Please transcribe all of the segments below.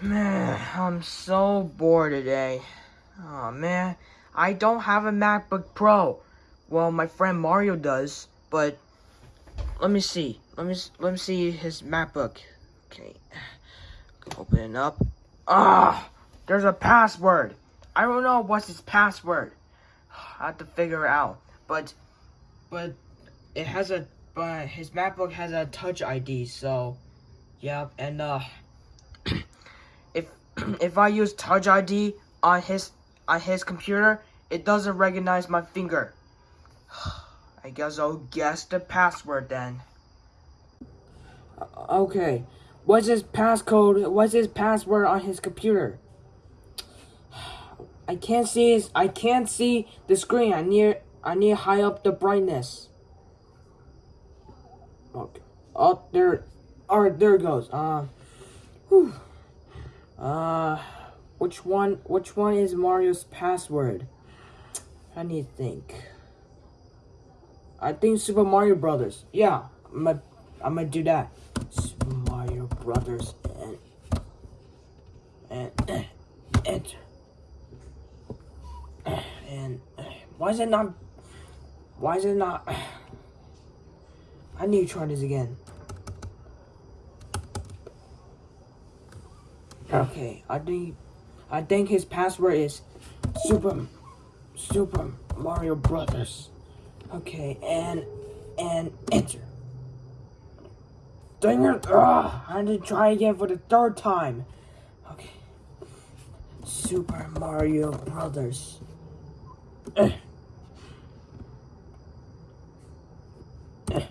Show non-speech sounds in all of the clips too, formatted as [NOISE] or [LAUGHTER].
Man, I'm so bored today. Oh man, I don't have a MacBook Pro. Well, my friend Mario does, but let me see. Let me let me see his MacBook. Okay, open it up. Ah, there's a password. I don't know what's his password. I have to figure it out. But, but it has a, but his MacBook has a Touch ID. So, yeah, and uh, if I use Touch ID on his on his computer, it doesn't recognize my finger. [SIGHS] I guess I'll guess the password then. Okay, what's his passcode? What's his password on his computer? [SIGHS] I can't see his, I can't see the screen. I need I need high up the brightness. Okay. Oh, there. Alright, there it goes. Uh, whew. Uh, which one? Which one is Mario's password? I need to think. I think Super Mario Brothers. Yeah, I'm gonna, I'm gonna do that. Super Mario Brothers and and enter. [COUGHS] And [COUGHS] [COUGHS] why is it not? Why is it not? I need to try this again. Okay, I think I think his password is Super Super Mario Brothers. Okay, and and enter. Dang it! Ugh, I had to try again for the third time. Okay. Super Mario Brothers. Eh. Eh.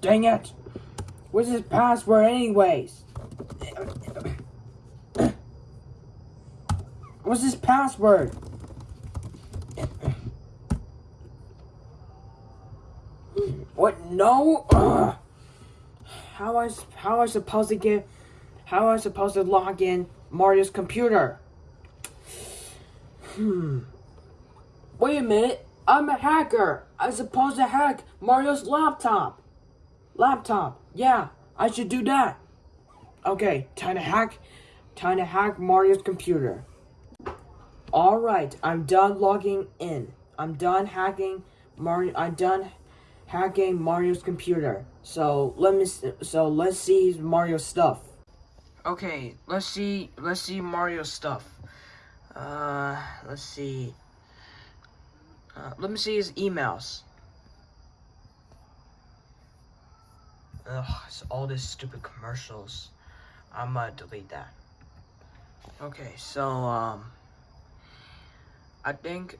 Dang it! What's his password anyways? What's his password? What? No? Ugh. How I how I supposed to get? How am I supposed to log in Mario's computer? Hmm. Wait a minute. I'm a hacker. I'm supposed to hack Mario's laptop. Laptop. Yeah, I should do that. Okay, time to hack. Time to hack Mario's computer. Alright, I'm done logging in. I'm done hacking Mario. I'm done hacking Mario's computer. So let me. So let's see Mario's stuff. Okay, let's see. Let's see Mario's stuff. Uh, let's see. Uh, let me see his emails. Ugh, it's all these stupid commercials. I'm gonna delete that. Okay, so, um, I think,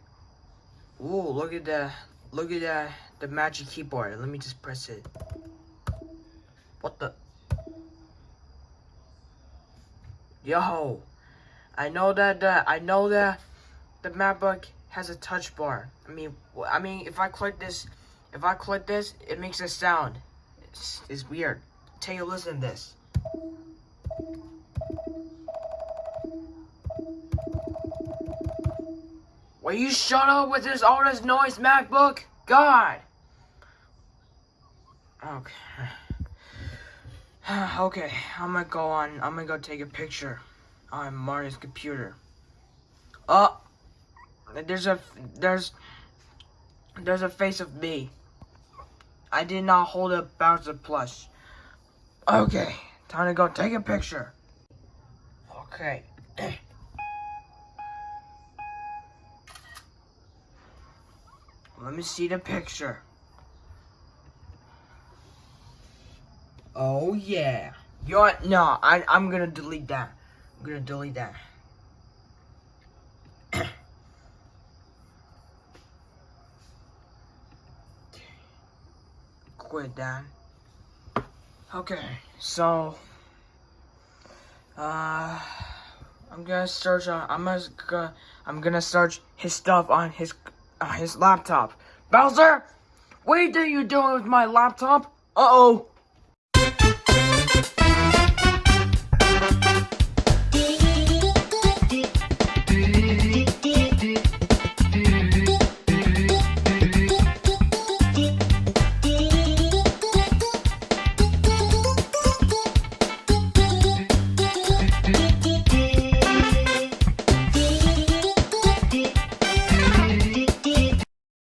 ooh, look at that, look at that, the magic keyboard. Let me just press it. What the? Yo, I know that, uh, I know that the MacBook has a touch bar. I mean, I mean, if I click this, if I click this, it makes a sound. It's, it's weird. Take a listen to this. Will you shut up with this all this noise, MacBook? God. Okay. [SIGHS] okay, I'm gonna go on. I'm gonna go take a picture on Mario's computer. Oh, there's a there's there's a face of me. I did not hold a Bowser plush. Okay, time to go take a picture. Okay. [CLEARS THROAT] Let me see the picture. Oh yeah. You're no, I I'm gonna delete that. I'm gonna delete that. Quit that. Okay, so uh I'm gonna search on I'm gonna I'm gonna search his stuff on his uh, his laptop. Bowser, what are you doing with my laptop? Uh oh.